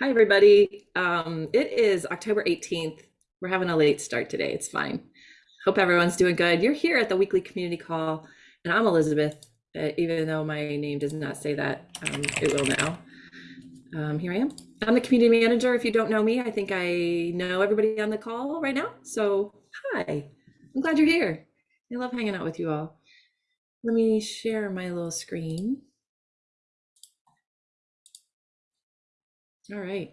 Hi, everybody. Um, it is October 18th. We're having a late start today. It's fine. Hope everyone's doing good. You're here at the weekly community call, and I'm Elizabeth, uh, even though my name does not say that. Um, it will now. Um, here I am. I'm the community manager. If you don't know me, I think I know everybody on the call right now. So, hi. I'm glad you're here. I love hanging out with you all. Let me share my little screen. All right,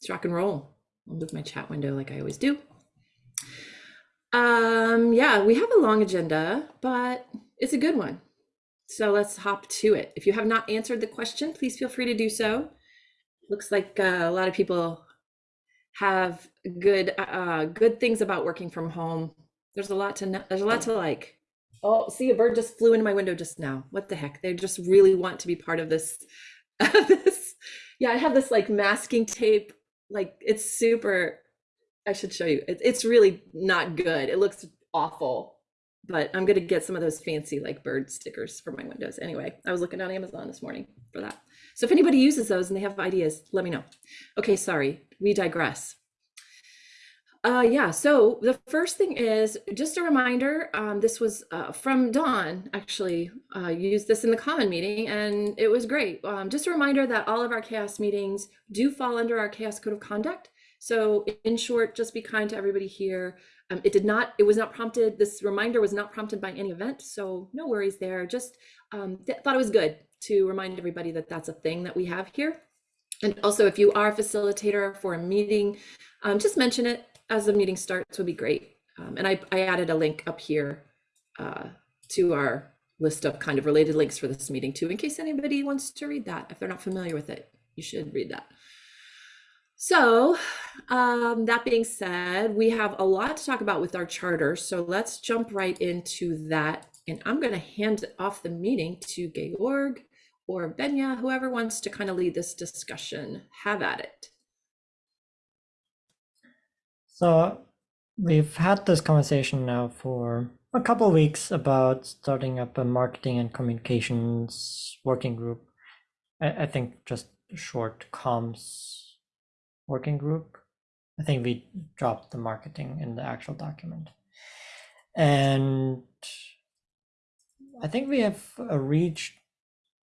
let's rock and roll. I'll move my chat window like I always do. Um, yeah, we have a long agenda, but it's a good one. So let's hop to it. If you have not answered the question, please feel free to do so. Looks like uh, a lot of people have good uh, good things about working from home. There's a lot to there's a lot to like. Oh, see, a bird just flew into my window just now. What the heck? They just really want to be part of this this yeah, I have this like masking tape. Like it's super. I should show you. It, it's really not good. It looks awful. But I'm gonna get some of those fancy like bird stickers for my windows. Anyway, I was looking on Amazon this morning for that. So if anybody uses those and they have ideas, let me know. Okay, sorry, we digress. Uh, yeah, so the first thing is just a reminder. Um, this was uh, from Dawn, actually, uh, used this in the common meeting, and it was great. Um, just a reminder that all of our chaos meetings do fall under our chaos Code of Conduct. So, in short, just be kind to everybody here. Um, it did not, it was not prompted, this reminder was not prompted by any event, so no worries there. Just um, th thought it was good to remind everybody that that's a thing that we have here. And also, if you are a facilitator for a meeting, um, just mention it as the meeting starts would be great. Um, and I, I added a link up here uh, to our list of kind of related links for this meeting too, in case anybody wants to read that. If they're not familiar with it, you should read that. So um, that being said, we have a lot to talk about with our charter. So let's jump right into that. And I'm going to hand off the meeting to Georg or Venya, whoever wants to kind of lead this discussion. Have at it. So we've had this conversation now for a couple weeks about starting up a marketing and communications working group. I, I think just short comms working group. I think we dropped the marketing in the actual document. And I think we have uh, reached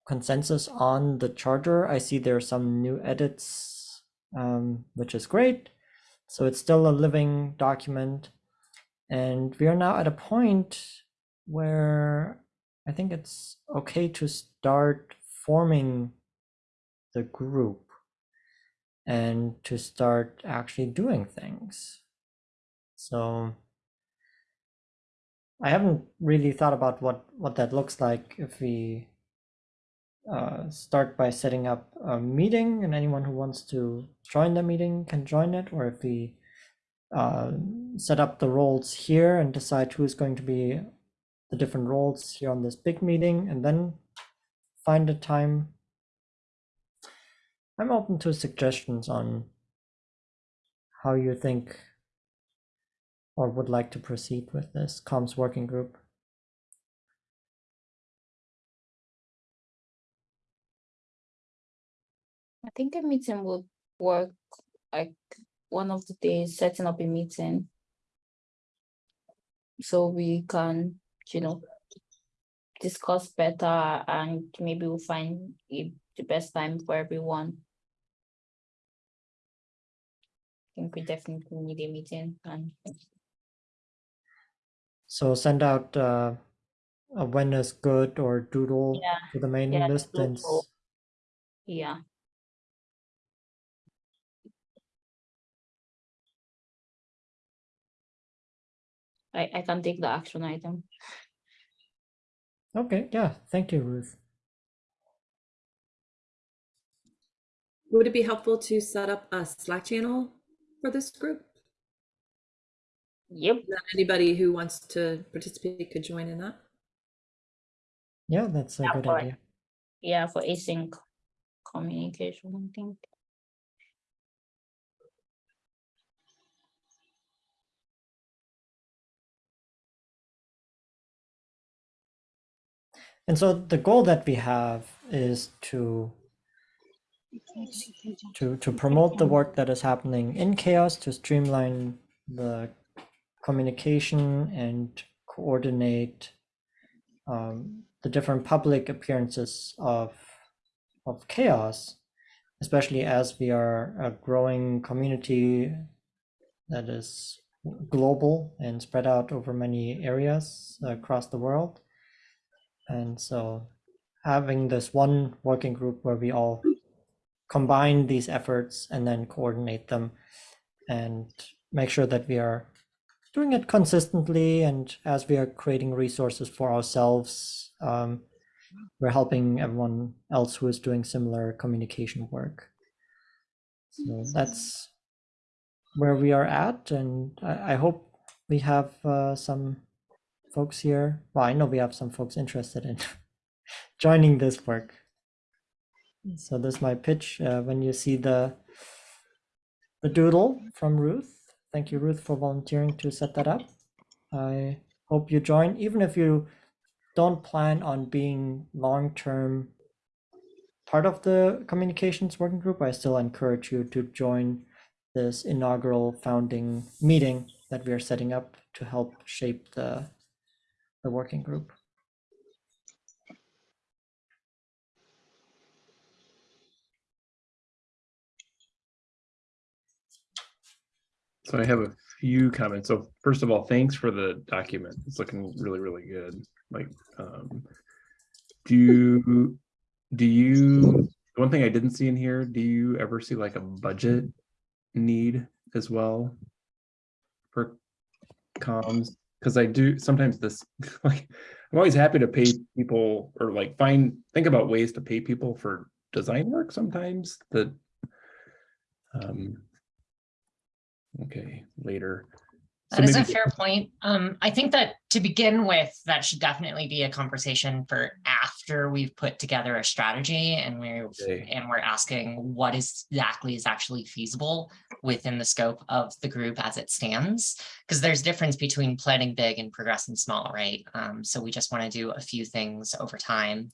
consensus on the charter. I see there are some new edits, um, which is great. So it's still a living document. And we are now at a point where I think it's okay to start forming the group and to start actually doing things. So I haven't really thought about what, what that looks like if we uh, start by setting up a meeting and anyone who wants to join the meeting can join it or if we uh, set up the roles here and decide who's going to be the different roles here on this big meeting and then find a time. I'm open to suggestions on how you think or would like to proceed with this comms working group. I think a meeting would work like one of the days setting up a meeting. So we can, you know, discuss better and maybe we'll find the best time for everyone. I think we definitely need a meeting and So send out uh, a when is good or doodle Yeah, to the mailing yeah, list and yeah. I, I can take the action item. okay, yeah, thank you, Ruth. Would it be helpful to set up a Slack channel for this group? Yep. That anybody who wants to participate could join in that? Yeah, that's a Yeah, good for- idea. Yeah, for async communication, I think. And so the goal that we have is to to to promote the work that is happening in chaos to streamline the communication and coordinate um, the different public appearances of of chaos especially as we are a growing community that is global and spread out over many areas across the world and so having this one working group where we all combine these efforts and then coordinate them and make sure that we are doing it consistently and as we are creating resources for ourselves um, we're helping everyone else who is doing similar communication work. So that's where we are at and i, I hope we have uh, some folks here. Well i know we have some folks interested in joining this work. So this is my pitch uh, when you see the the doodle from ruth. Thank you ruth for volunteering to set that up. I hope you join even if you don't plan on being long-term part of the communications working group i still encourage you to join this inaugural founding meeting that we are setting up to help shape the the working group So I have a few comments. So first of all, thanks for the document. It's looking really, really good. Like, um, do you, do you, one thing I didn't see in here, do you ever see like a budget need as well? For comms? Because I do, sometimes this, like, I'm always happy to pay people or like find, think about ways to pay people for design work sometimes that um, Okay, later. So That is a fair point. Um, I think that to begin with, that should definitely be a conversation for after we've put together a strategy and we're, Okay. and we're asking what is exactly is actually feasible within the scope of the group as it stands. Because there's difference between planning big and progressing small, right? Um, so we just want to do a few things over time.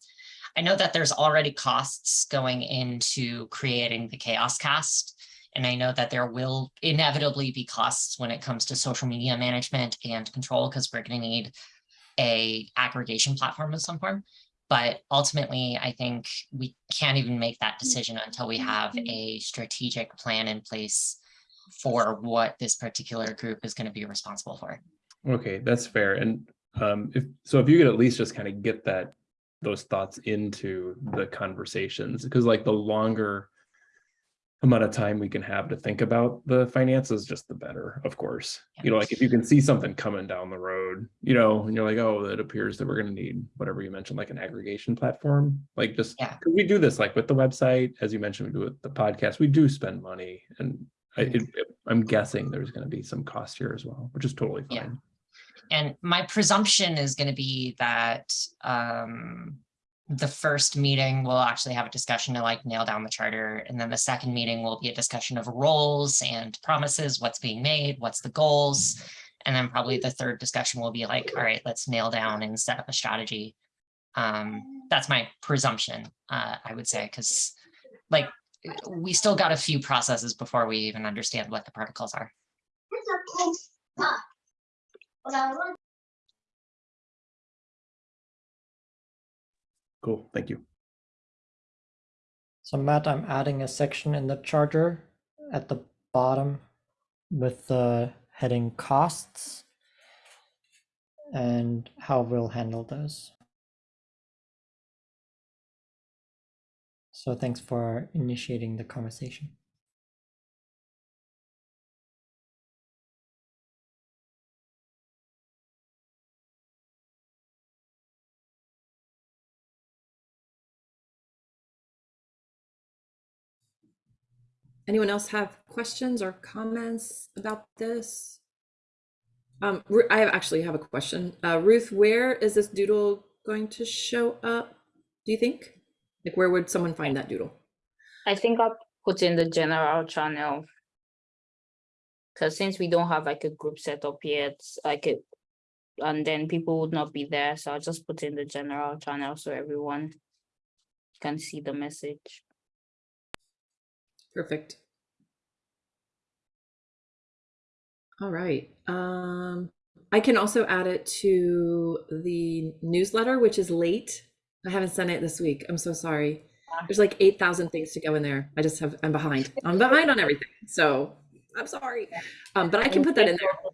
I know that there's already costs going into creating the chaos cast. And I know that there will inevitably be costs when it comes to social media management and control, because we're going to need a aggregation platform of some form. But ultimately, I think we can't even make that decision until we have a strategic plan in place for what this particular group is going to be responsible for. Okay, that's fair. And um, if, so if you could at least just kind of get that, those thoughts into the conversations, because like the longer amount of time we can have to think about the finances, just the better, of course. You know, like if you can see something coming down the road, you know, and you're like, oh, it appears that we're gonna need whatever you mentioned, like an aggregation platform, like just, Yeah. we do this like with the website, as you mentioned, we do with the podcast, we do spend money and I, it, I'm guessing there's gonna be some cost here as well, which is totally Yeah. fine. And my presumption is going to be that um, the first meeting will actually have a discussion to like nail down the charter. And then the second meeting will be a discussion of roles and promises, what's being made, what's the goals. And then probably the third discussion will be like, all right, let's nail down and set up a strategy. Um, that's my presumption, uh, I would say, because like we still got a few processes before we even understand what the protocols are. Cool, thank you. So Matt, I'm adding a section in the charter at the bottom with the heading costs and how we'll handle those. So thanks for initiating the conversation. Anyone else have questions or comments about this? Um, I actually have a question. Uh, Ruth, where is this doodle going to show up? Do you think? Like, where would someone find that doodle? I think I'll put in the general channel. Cause since we don't have like a group set up yet, like it, and then people would not be there, so I'll just put in the general channel so everyone can see the message. Perfect. All right. Um, I can also add it to the newsletter, which is late. I haven't sent it this week. I'm so sorry. There's like 8,000 things to go in there. I just have, I'm behind. I'm behind on everything. So I'm sorry. Um, but I can put that in there.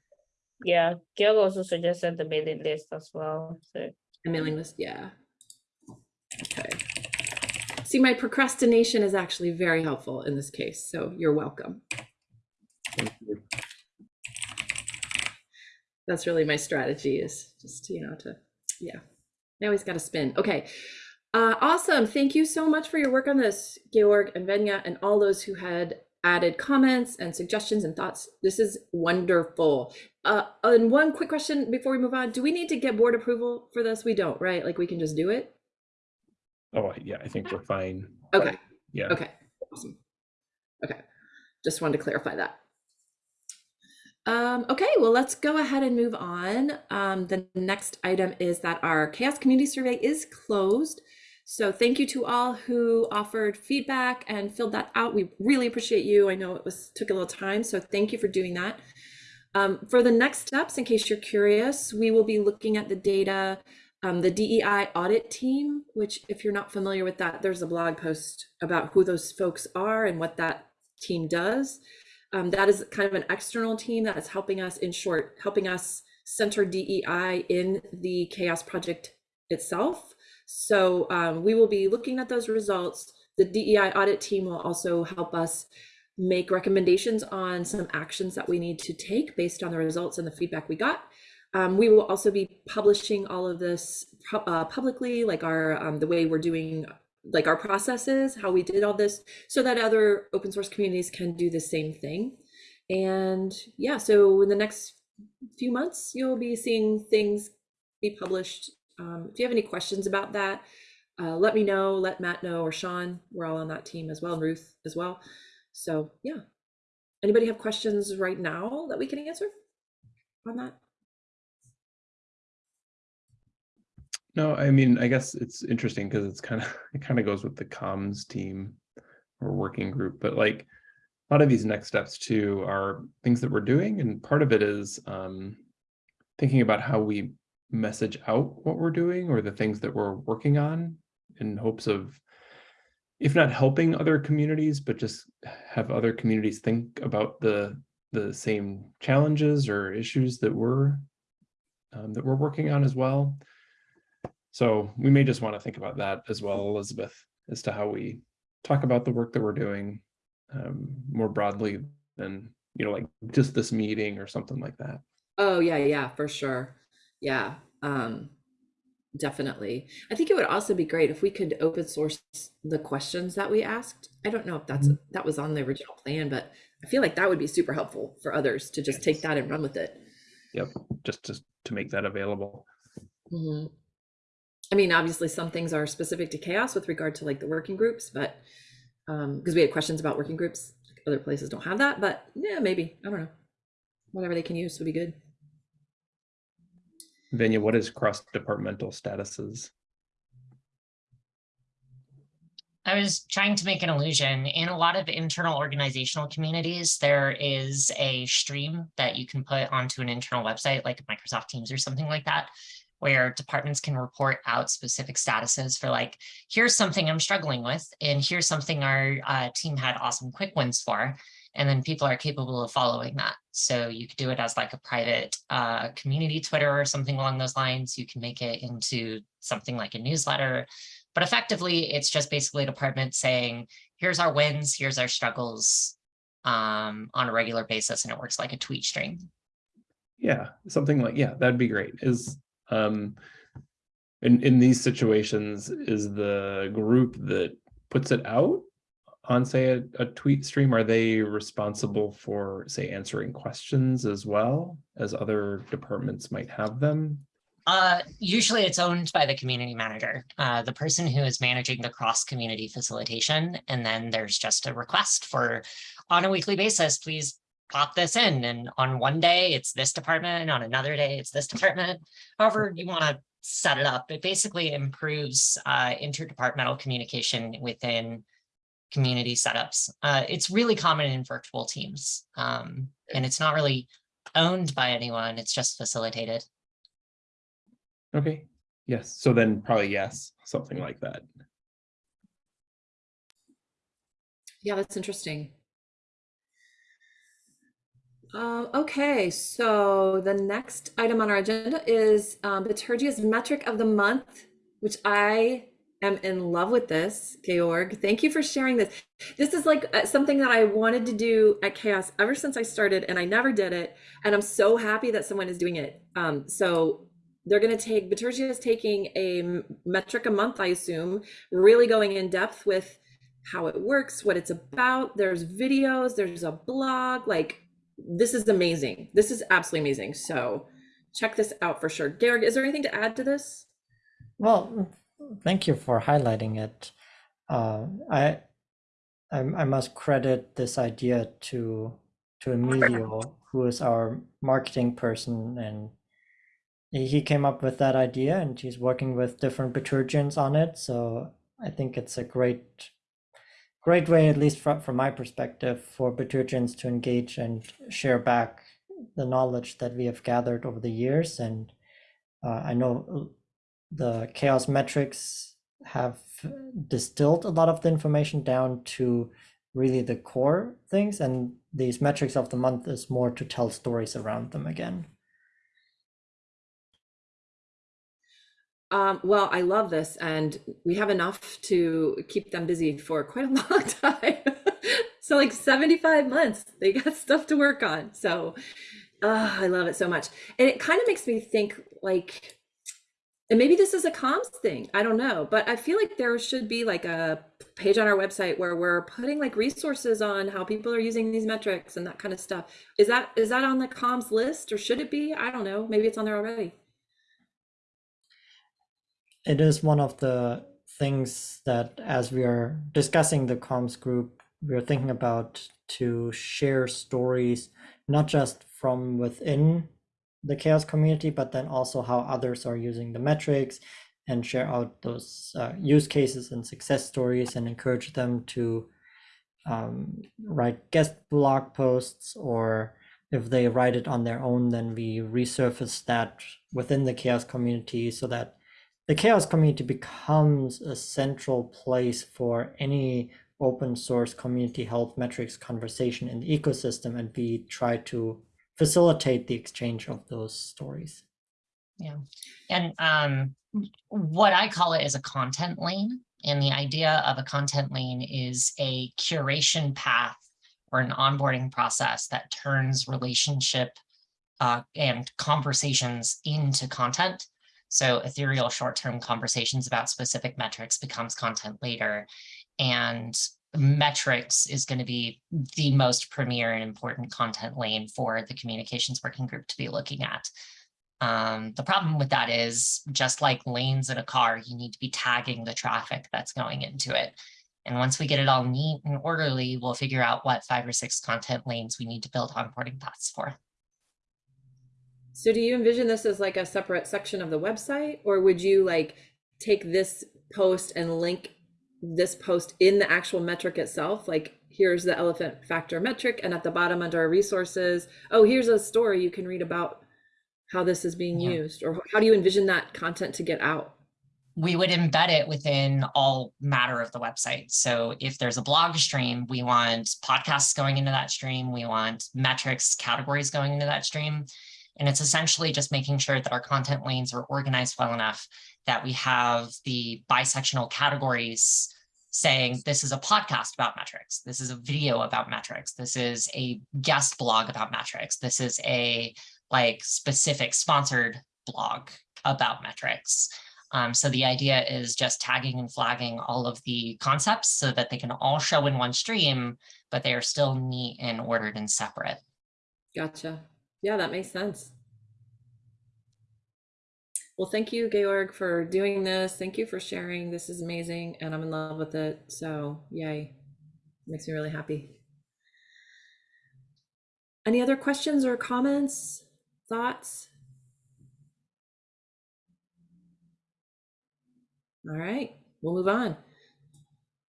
Yeah, Gail also suggested the mailing list as well, so. A mailing list, yeah. See, my procrastination is actually very helpful in this case, so you're welcome. You. That's really my strategy is just, you know, to, yeah. I always got to spin. Okay. Uh, awesome. Thank you so much for your work on this, Georg and Venya, and all those who had added comments and suggestions and thoughts. This is wonderful. Uh, and one quick question before we move on. Do we need to get board approval for this? We don't, right? Like we can just do it? Oh, yeah, I think we're fine. Okay. Yeah. Okay, awesome. Okay, just wanted to clarify that. Um, okay, well, let's go ahead and move on. Um, the next item is that our Chaos Community Survey is closed. So thank you to all who offered feedback and filled that out. We really appreciate you. I know it was took a little time, so thank you for doing that. Um, for the next steps, in case you're curious, we will be looking at the data um, the DEI audit team, which if you're not familiar with that, there's a blog post about who those folks are and what that team does. Um, that is kind of an external team that is helping us, in short, helping us center DEI in the Chaos Project itself. So um, we will be looking at those results. The DEI audit team will also help us make recommendations on some actions that we need to take based on the results and the feedback we got. Um, we will also be publishing all of this uh, publicly, like our um, the way we're doing, like our processes, how we did all this, so that other open source communities can do the same thing. And yeah, so in the next few months, you'll be seeing things be published. Um, if you have any questions about that, uh, let me know. Let Matt know or Sean. We're all on that team as well, and Ruth as well. So yeah, anybody have questions right now that we can answer on that? No, I mean, I guess it's interesting because it's kind of, it kind of goes with the comms team or working group, but like a lot of these next steps too are things that we're doing. And part of it is um, thinking about how we message out what we're doing or the things that we're working on in hopes of, if not helping other communities, but just have other communities think about the the same challenges or issues that we're um, that we're working on as well. So we may just want to think about that as well, Elizabeth, as to how we talk about the work that we're doing um, more broadly than, you know, like just this meeting or something like that. Oh yeah, yeah, for sure. Yeah, um, definitely. I think it would also be great if we could open source the questions that we asked. I don't know if that's that was on the original plan, but I feel like that would be super helpful for others to just take that and run with it. Yep, just to, to make that available. Mhm. I mean, obviously, some things are specific to chaos with regard to like the working groups, but um, because we had questions about working groups, other places don't have that. But yeah, maybe I don't know. Whatever they can use would be good. Venya, what is cross-departmental statuses? I was trying to make an illusion. In a lot of internal organizational communities, there is a stream that you can put onto an internal website like Microsoft Teams or something like that, where departments can report out specific statuses for like, here's something I'm struggling with, and here's something our uh, team had awesome quick wins for. And then people are capable of following that. So you could do it as like a private uh, community Twitter or something along those lines. You can make it into something like a newsletter. But effectively, it's just basically a department saying, here's our wins, here's our struggles um, on a regular basis, and it works like a tweet stream. Yeah, something like, yeah, that'd be great. Is um in in these situations, is the group that puts it out on say a, a tweet stream, are they responsible for say answering questions as well as other departments might have them? Uh, usually it's owned by the community manager, uh, the person who is managing the cross-community facilitation. And then there's just a request for, on a weekly basis, please pop this in. And on one day, it's this department, and on another day, it's this department. However you want to set it up, it basically improves uh, interdepartmental communication within community setups. Uh, it's really common in virtual teams. Um, and it's not really owned by anyone. It's just facilitated. Okay, yes, so then probably yes, something like that. Yeah, that's interesting. Uh, okay, so the next item on our agenda is um, Bitergia's metric of the month, which I am in love with this, Georg. Thank you for sharing this. This is like uh, something that I wanted to do at Chaos ever since I started, and I never did it. And I'm so happy that someone is doing it. Um, so they're going to take, Bitergia is taking a metric a month, I assume, really going in depth with how it works, what it's about. There's videos, there's a blog. Like, this is amazing. This is absolutely amazing. So, check this out for sure. Georg, is there anything to add to this? Well, thank you for highlighting it. Uh, I, I I must credit this idea to to Emilio, who is our marketing person, and he came up with that idea, and he's working with different Bitergians on it. So I think it's a great great way, at least from from my perspective, for Bitergians to engage and share back the knowledge that we have gathered over the years. And uh, I know the chaos metrics have distilled a lot of the information down to really the core things and these metrics of the month is more to tell stories around them again Um, well, I love this, and we have enough to keep them busy for quite a long time. so, like 75 months, they got stuff to work on. So, uh, I love it so much. And it kind of makes me think like, and maybe this is a comms thing, I don't know, but I feel like there should be like a page on our website where we're putting like resources on how people are using these metrics and that kind of stuff. Is that is that on the comms list or should it be? I don't know. Maybe it's on there already. It is one of the things that as we are discussing the comms group we're thinking about to share stories not just from within the chaos community but then also how others are using the metrics and share out those uh, use cases and success stories and encourage them to um, write guest blog posts or if they write it on their own then we resurface that within the chaos community so that the chaos community becomes a central place for any open source community health metrics conversation in the ecosystem and we try to facilitate the exchange of those stories Yeah. And um, what I call it is a content lane. And the idea of a content lane is a curation path or an onboarding process that turns relationship uh, and conversations into content. So ethereal short-term conversations about specific metrics becomes content later. And metrics is going to be the most premier and important content lane for the communications working group to be looking at. Um, the problem with that is just like lanes in a car, you need to be tagging the traffic that's going into it. And once we get it all neat and orderly, we'll figure out what five or six content lanes we need to build onboarding paths for. So do you envision this as like a separate section of the website or would you like take this post and link this post in the actual metric itself? Like here's the elephant factor metric and at the bottom under our resources, oh, here's a story you can read about how this is being Yeah. used or how do you envision that content to get out? we would embed it within all matter of the website. So if there's a blog stream, we want podcasts going into that stream. We want metrics categories going into that stream. And it's essentially just making sure that our content lanes are organized well enough that we have the bisectional categories saying this is a podcast about metrics. This is a video about metrics. This is a guest blog about metrics. This is a like specific sponsored blog about metrics. Um, so the idea is just tagging and flagging all of the concepts so that they can all show in one stream, but they are still neat and ordered and separate. Gotcha. Yeah, that makes sense. Well, thank you, Georg, for doing this. Thank you for sharing. This is amazing, and I'm in love with it. So, yay. Makes me really happy. Any other questions or comments, thoughts? All right, we'll move on.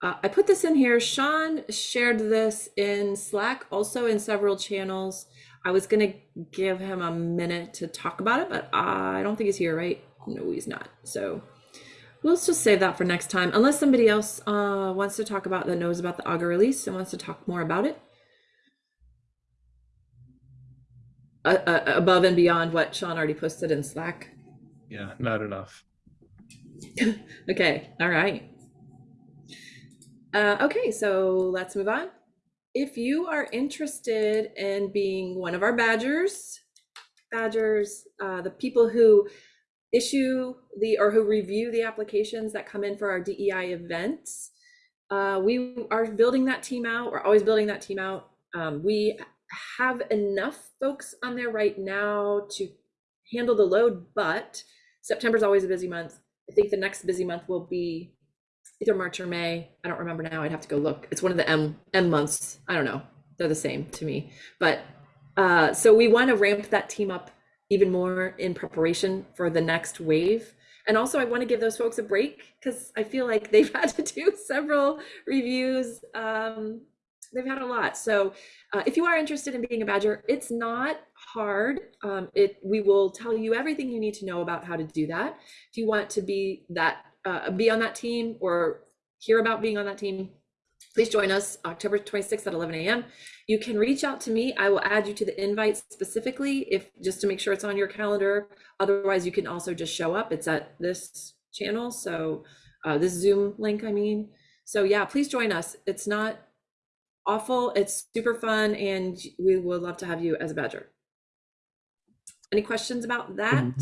Uh, I put this in here. Sean shared this in Slack, also in several channels. I was gonna give him a minute to talk about it, but I don't think he's here, right? No, he's not. So we'll just save that for next time, unless somebody else uh, wants to talk about that knows about the Augur release and wants to talk more about it. Uh, uh, above and beyond what Sean already posted in Slack. Yeah, not enough. Okay, all right. Uh, okay, so let's move on. If you are interested in being one of our badgers, badgers, uh, the people who issue the or who review the applications that come in for our DEI events, uh, we are building that team out. We're always building that team out. Um, we have enough folks on there right now to handle the load, but September is always a busy month. I think the next busy month will be either March or May. I don't remember now. I'd have to go look. It's one of the M M months. I don't know. They're the same to me. But uh, so we want to ramp that team up even more in preparation for the next wave. And also, I want to give those folks a break because I feel like they've had to do several reviews. Um, they've had a lot. So uh, if you are interested in being a badger, it's not hard. Um, it we will tell you everything you need to know about how to do that. If you want to be that uh, be on that team or hear about being on that team, please join us October 26th at 11 a.m. You can reach out to me. I will add you to the invite specifically if just to make sure it's on your calendar. Otherwise, you can also just show up. It's at this channel. So uh, this Zoom link, I mean. So yeah, please join us. It's not awful. It's super fun. And we would love to have you as a badger. Any questions about that?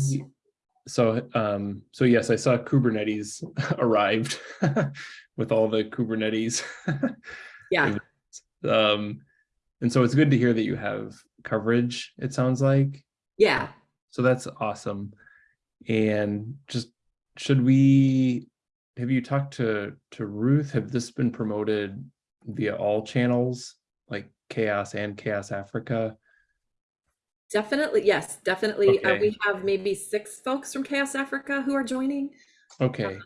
So, um, so yes, I saw Kubernetes arrived with all the Kubernetes. Yeah. Um, and so it's good to hear that you have coverage, it sounds like. Yeah. So that's awesome. And just, should we, have you talked to, to Ruth? Have this been promoted via all channels, like Chaos and Chaos Africa? Definitely, yes, definitely. Uh, Okay. we have maybe six folks from Chaos Africa who are joining. Okay,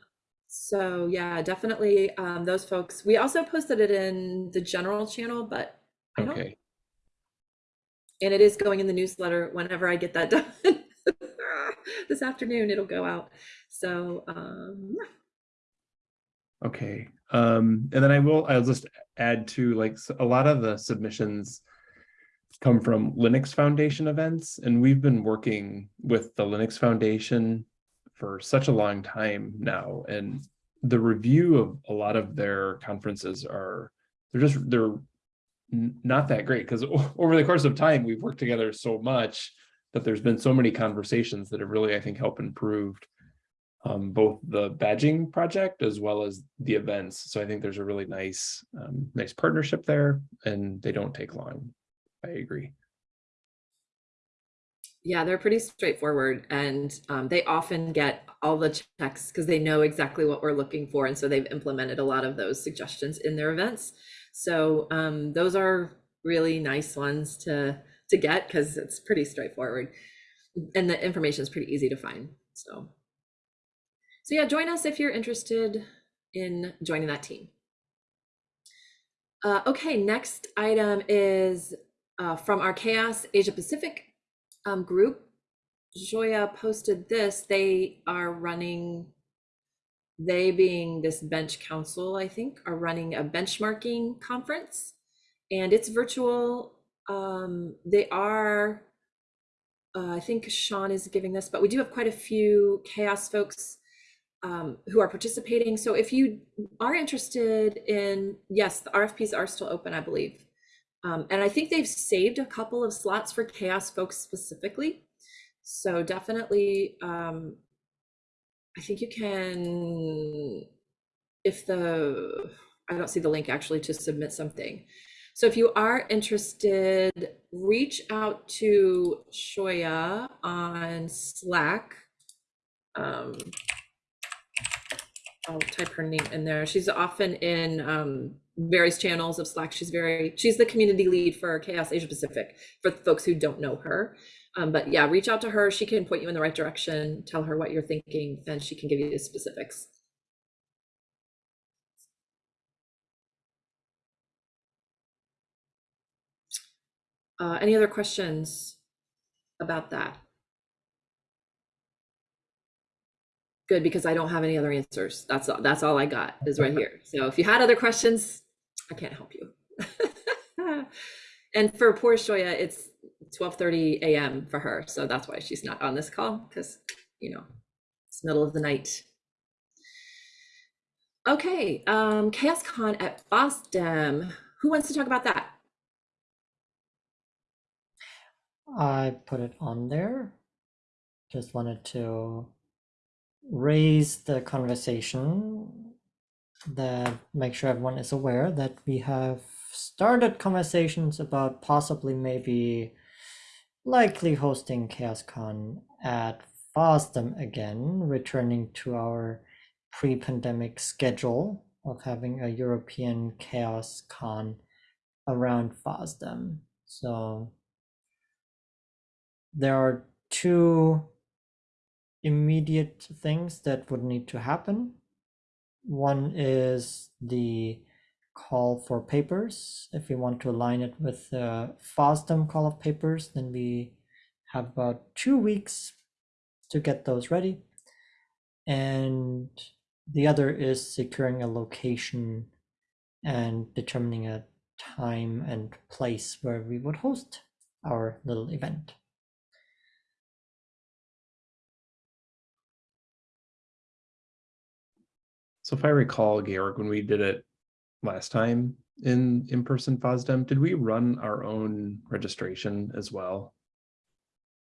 So yeah, definitely um, those folks. We also posted it in the general channel, but I don't, okay. and it is going in the newsletter whenever I get that done. This afternoon, it'll go out. So um, yeah. Okay, um, and then I will, I'll just add to like s- a lot of the submissions come from Linux Foundation events, and we've been working with the Linux Foundation for such a long time now, and the review of a lot of their conferences are, they're just, they're not that great, because over the course of time, we've worked together so much that there's been so many conversations that have really, I think, helped improved um, both the badging project as well as the events. So I think there's a really nice, um, nice partnership there and they don't take long. I agree. Yeah, they're pretty straightforward and um, they often get all the checks because they know exactly what we're looking for. And so they've implemented a lot of those suggestions in their events. So um, those are really nice ones to to get because it's pretty straightforward and the information is pretty easy to find. So so yeah, join us if you're interested in joining that team. Uh, okay, next item is uh, from our Chaos Asia Pacific um, group. Joya posted this. They are running, they being this BenchCouncil, I think, are running a benchmarking conference and it's virtual. Um, they are, uh, I think Sean is giving this, but we do have quite a few chaos folks um, who are participating. So if you are interested in, yes, the RFPs are still open, I believe. Um, and I think they've saved a couple of slots for chaos folks specifically. So definitely, um, I think you can, if the, I don't see the link actually to submit something. So if you are interested, reach out to Shoya on Slack. Um, I'll type her name in there. She's often in um, various channels of Slack. She's very, she's the community lead for Chaos Asia Pacific for folks who don't know her. Um, but yeah, reach out to her. She can point you in the right direction, tell her what you're thinking, and she can give you the specifics. Uh, any other questions about that? Good, because I don't have any other answers. That's, all- that's all I got is right here. So if you had other questions, I can't help you. And for poor Shoya, it's 12:30 a.m. for her, so that's why she's not on this call, because, you know, it's middle of the night. Okay, um, ChaosCon at FOSDEM. Who wants to talk about that? I put it on there. Just wanted to raise the conversation that make sure everyone is aware that we have started conversations about possibly maybe likely hosting ChaosCon at FOSDEM again, returning to our pre-pandemic schedule of having a European ChaosCon around FOSDEM. So there are two immediate things that would need to happen. One is the call for papers. If we want to align it with the FOSDEM call of papers, then we have about two weeks to get those ready. And the other is securing a location and determining a time and place where we would host our little event. So if I recall, Georg, when we did it last time in in-person FOSDEM, did we run our own registration as well?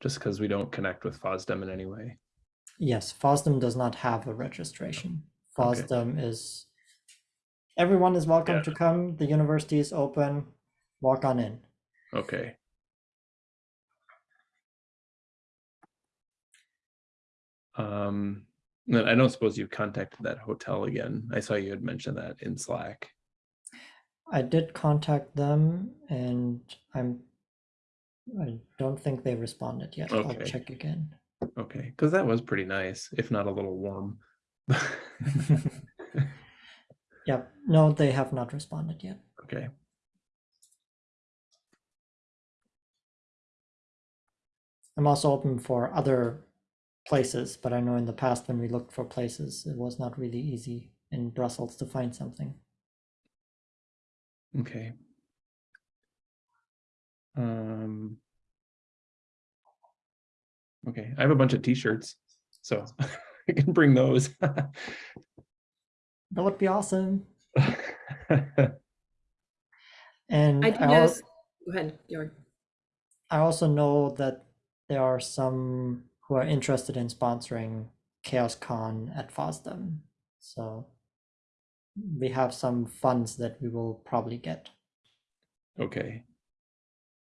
Just because we don't connect with FOSDEM in any way. Yes, FOSDEM does not have a registration. Okay. FOSDEM is everyone is welcome Yeah. to come. The university is open. Walk on in. Okay. Um, I don't suppose you've contacted that hotel again. I saw you had mentioned that in Slack. I did contact them and I'm I don't think they responded yet. I'll check again. Okay, because that was pretty nice, if not a little warm. Yep. No, they have not responded yet. Okay, I'm also open for other places, but I know in the past when we looked for places, it was not really easy in Brussels to find something. okay. Um. Okay, I have a bunch of t-shirts, so I can bring those. That would be awesome. And I do I know, al- go ahead, Georg. I also know that there are some who are interested in sponsoring ChaosCon at FOSDEM. So we have some funds that we will probably get. Okay.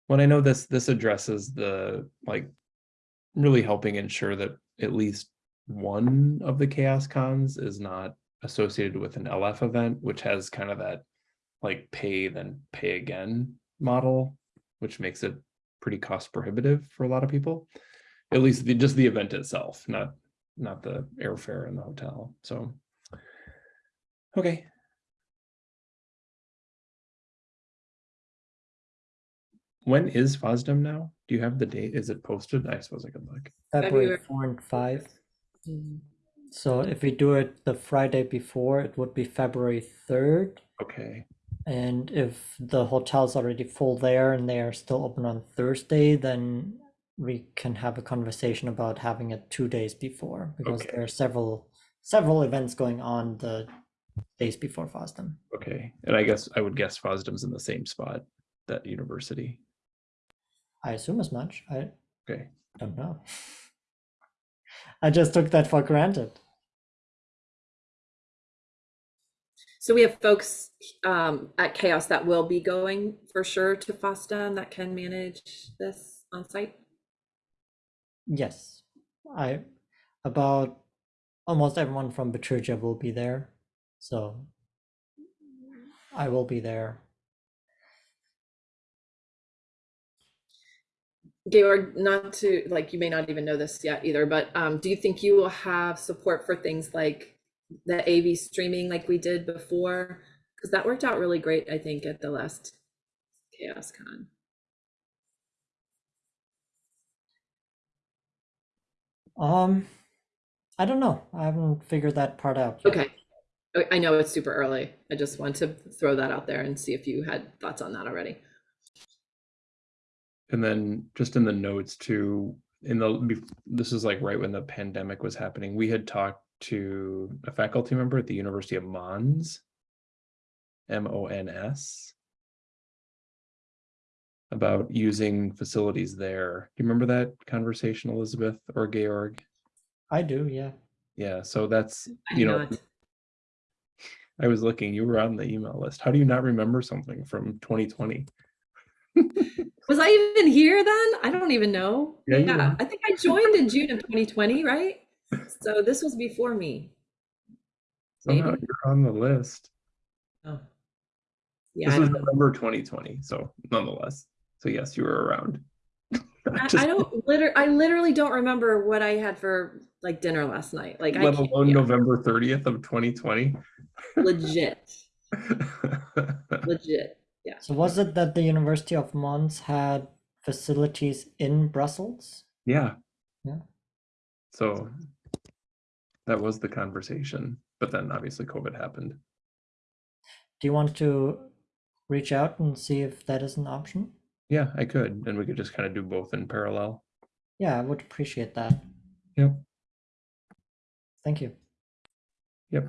Well, I know this, this addresses the, like, really helping ensure that at least one of the chaos cons is not associated with an LF event, which has kind of that like pay then pay again model, which makes it pretty cost prohibitive for a lot of people. At least the, just the event itself, not, not the airfare and the hotel, so. Okay, when is FOSDEM now? Do you have the date? Is it posted? I suppose I could look. February February. 4 and 5. Mm, So if we do it the Friday before, it would be February 3rd. Okay, And if the hotel's already full there and they are still open on Thursday, then we can have a conversation about having it two days before because Okay. there are several several events going on the days before FOSDEM. okay. And I guess I would guess FOSDEM's in the same spot, that university. I assume as much. I Okay, don't know. I just took that for granted. So we have folks um, at Chaos that will be going for sure to FOSDEM that can manage this on site. Yes, I about almost everyone from Bitergia will be there, so I will be there. Georg, not to like, you may not even know this yet either, but um, do you think you will have support for things like the AV streaming like we did before? Because that worked out really great, I think, at the last Chaos Um, I don't know. I haven't figured that part out. yet. Okay. I- I know it's super early. I just want to throw that out there and see if you had thoughts on that already. And then just in the notes too, in the, this is like right when the pandemic was happening, we had talked to a faculty member at the University of Mons. M O N S. About using facilities there. Do you remember that conversation, Elizabeth or Georg? I do, yeah. Yeah, so that's, I you know, I was looking, you were on the email list. How do you not remember something from 2020? Was I even here then? I don't even know. Yeah, you were. I think I joined in June of 2020, right? So this was before me. Somehow Maybe. you're on the list. Oh. Yeah, This I was. November 2020, so nonetheless. So yes, you were around. I, Just I don't liter I literally don't remember what I had for like dinner last night. Like let can't, alone yeah, November 30th of 2020. legit, legit. Yeah. So was it that the University of Mons had facilities in Brussels? yeah. Yeah. So that was the conversation, but then obviously COVID happened. Do you want to reach out and see if that is an option? Yeah, I could, and we could just kind of do both in parallel. Yeah, I would appreciate that. Yep. Thank you. Yep.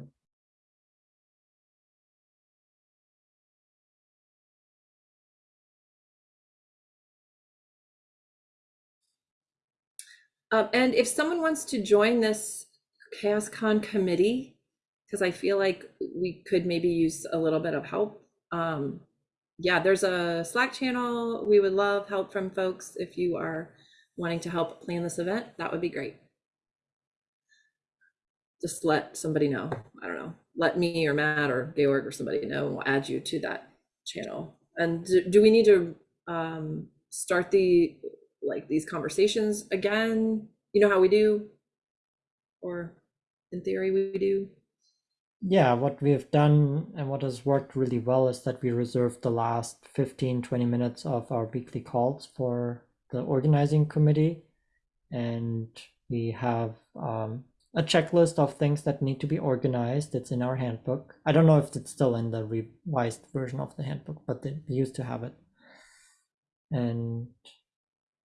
Um, and if someone wants to join this ChaosCon committee, because I feel like we could maybe use a little bit of help. Um, yeah, there's a Slack channel. We would love help from folks if you are wanting to help plan this event. That would be great. Just let somebody know. I don't know. Let me or Matt or Georg or somebody know, and we'll add you to that channel. And do, do we need to um, start the like these conversations again? You know how we do, or in theory we do. Yeah, what we've done and what has worked really well is that we reserved the last 15, 20 minutes of our weekly calls for the organizing committee. And we have um, a checklist of things that need to be organized. It's in our handbook. I don't know if it's still in the revised version of the handbook, but they used to have it. And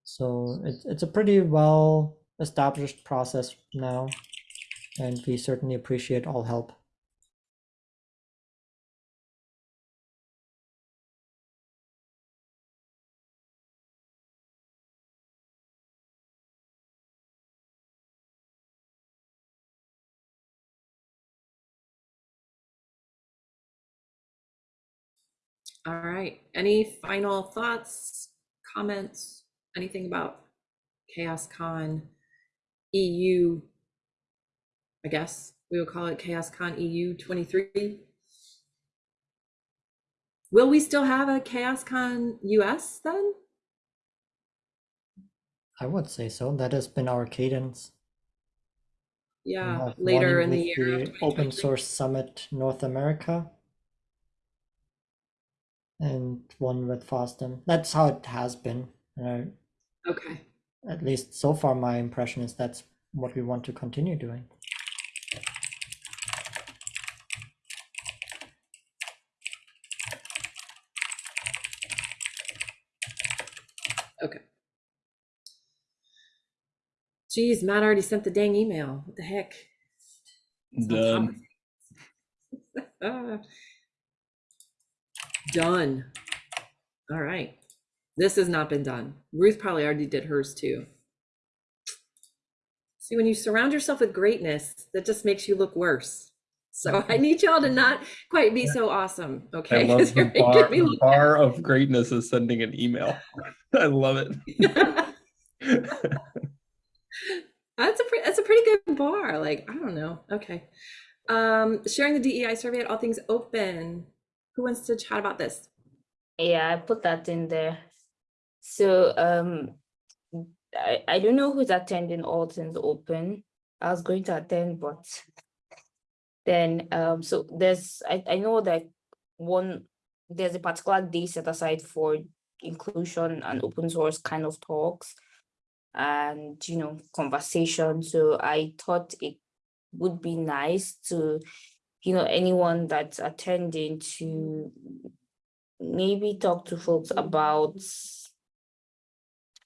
so it's, it's a pretty well established process now. And we certainly appreciate all help. All right. Any final thoughts, comments, anything about ChaosCon EU? I guess we will call it ChaosCon EU 23. Will we still have a ChaosCon US then? I would say so. That has been our cadence. Yeah, later in the year. the Open Source Summit North America. And one with FOSDEM. That's how it has been. And Okay. At least so far, my impression is that's what we want to continue doing. Okay. Geez, Matt already sent the dang email. What the heck? It's on Ah. Done. All right. This has not been done. Ruth probably already did hers too. See, when you surround yourself with greatness, that just makes you look worse. So I need y'all to not quite be so awesome, I okay? love 'Cause the bar, me the bar of greatness is sending an email. I love it. That's a pretty, that's a pretty good bar. Like, I don't know. Okay. Um, sharing the DEI survey at all things open. Who wants to chat about this? Yeah, I put that in there. So um I, I don't know who's attending All Things Open. I was going to attend, but then um so there's I, I know that one there's a particular day set aside for inclusion and open source kind of talks. and you know conversation. So I thought it would be nice to, you know, anyone that's attending to maybe talk to folks about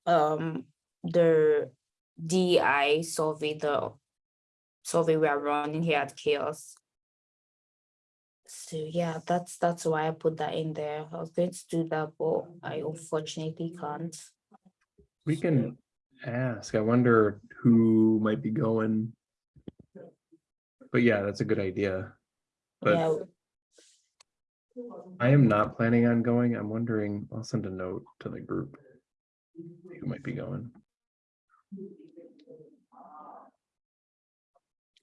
um the DI survey, the survey we are running here at Chaos. So yeah, that's that's why I put that in there. I was going to do that, but I unfortunately can't. We can ask. I wonder who might be going. But yeah, that's a good idea. But Yeah, I am not planning on going. I'm wondering, I'll send a note to the group. Who might be going.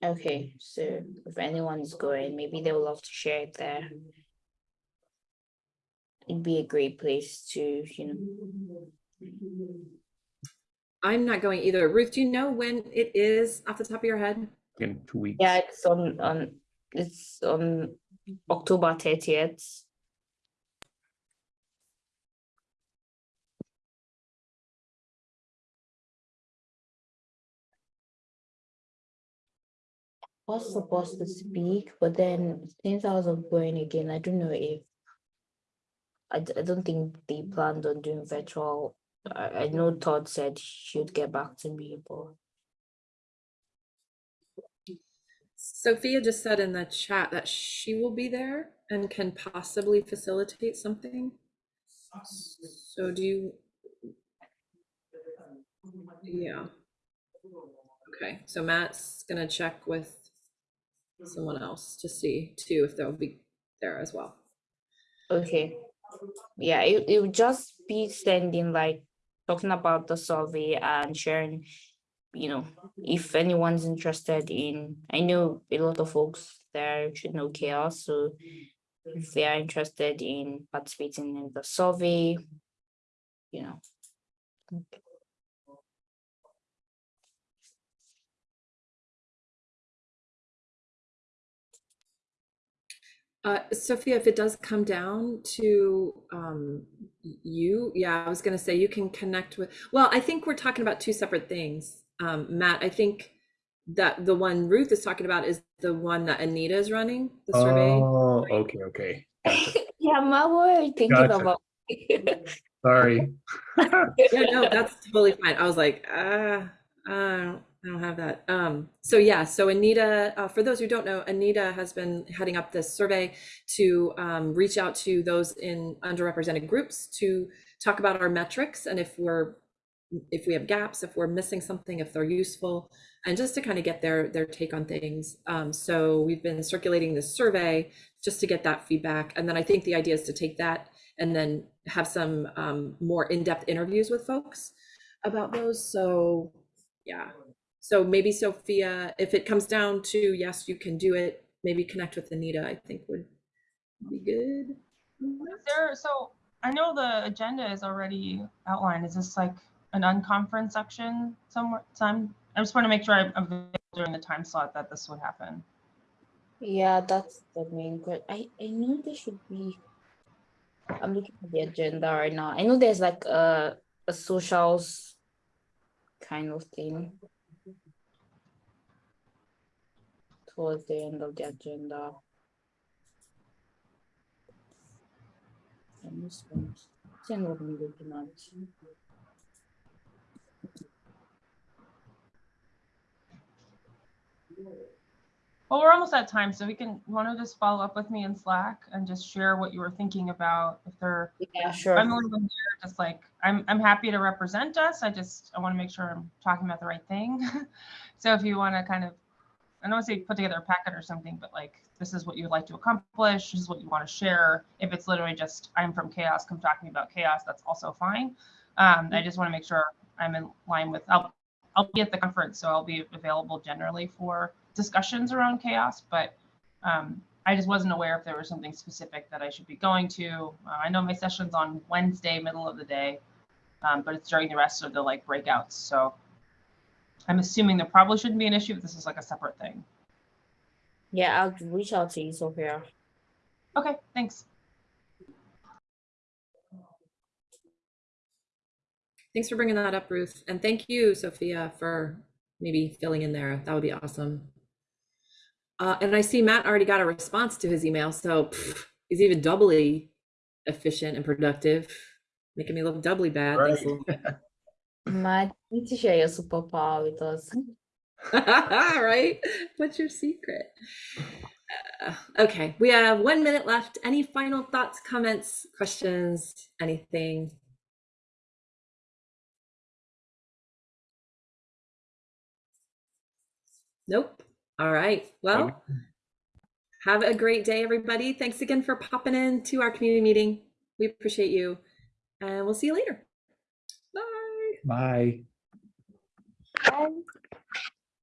okay, so if anyone's going, maybe they would love to share it there. It'd be a great place to, you know. I'm not going either. Ruth, do you know when it is off the top of your head? In two weeks. Yeah, it's on on it's on October thirtieth. Was supposed to speak, but then since I was going again, I don't know if I, I don't think they planned on doing virtual. I, I know Todd said she'd get back to me, but Sophia just said in the chat that she will be there and can possibly facilitate something. So do you? Yeah. Okay, so Matt's gonna check with someone else to see too if they'll be there as well. Okay. Yeah, it, it would just be sending like talking about the survey and sharing, you know, if anyone's interested in, I know a lot of folks there should know chaos, so if they are interested in participating in the survey, you know. Uh, Sophia, if it does come down to um, you, yeah, I was gonna say you can connect with, well, I think we're talking about two separate things. Um, Matt, I think that the one Ruth is talking about is the one that Anita is running, the survey. Oh, okay, okay. Gotcha. Yeah, my word, thinking Gotcha. about. Sorry. Yeah, no, that's totally fine. I was like, ah, uh, I don't have that. Um, so yeah, so Anita, uh, for those who don't know, Anita has been heading up this survey to um, reach out to those in underrepresented groups to talk about our metrics and if we're if we have gaps, if we're missing something, if they're useful, and just to kind of get their their take on things. Um, so we've been circulating this survey just to get that feedback, and then I think the idea is to take that and then have some um, more in-depth interviews with folks about those. So yeah, so maybe Sophia, if it comes down to yes, you can do it. Maybe connect with Anita. I think would be good. Is there, so I know the agenda is already outlined. Is this like an unconference section somewhere? Time, I just want to make sure I'm available during the time slot that this would happen. Yeah, that's the main question. I, I know there should be. I'm looking at the agenda right now. I know there's like a a socials kind of thing towards the end of the agenda. And this one, see what I'm looking at. Well, we're almost at time, so we can, want to just follow up with me in Slack and just share what you were thinking about if there, Yeah, sure. I'm only one here, just like, I'm, I'm happy to represent us. I just, I want to make sure I'm talking about the right thing. So if you want to kind of, I don't want to say put together a packet or something, but like, this is what you would like to accomplish, this is what you want to share. If it's literally just, I'm from chaos, come talk to me about chaos, that's also fine. Um, I just want to make sure I'm in line with, I'll, I'll be at the conference, so I'll be available generally for discussions around chaos, but um, I just wasn't aware if there was something specific that I should be going to. Uh, I know my session's on Wednesday, middle of the day, um, but it's during the rest of the like breakouts. So I'm assuming there probably shouldn't be an issue if this is like a separate thing. Yeah, I'll reach out to you, Sophia. Okay, thanks. Thanks for bringing that up, Ruth. And thank you, Sophia, for maybe filling in there. That would be awesome. Uh, and I see Matt already got a response to his email, so pff, he's even doubly efficient and productive, making me look doubly bad. Right. Matt, need to share your superpower with us. right? What's your secret? Uh, okay, we have one minute left. Any final thoughts, comments, questions, anything? Nope. All right. Well, have a great day, everybody. Thanks again for popping in to our community meeting. We appreciate you, and we'll see you later. Bye. Bye. Bye.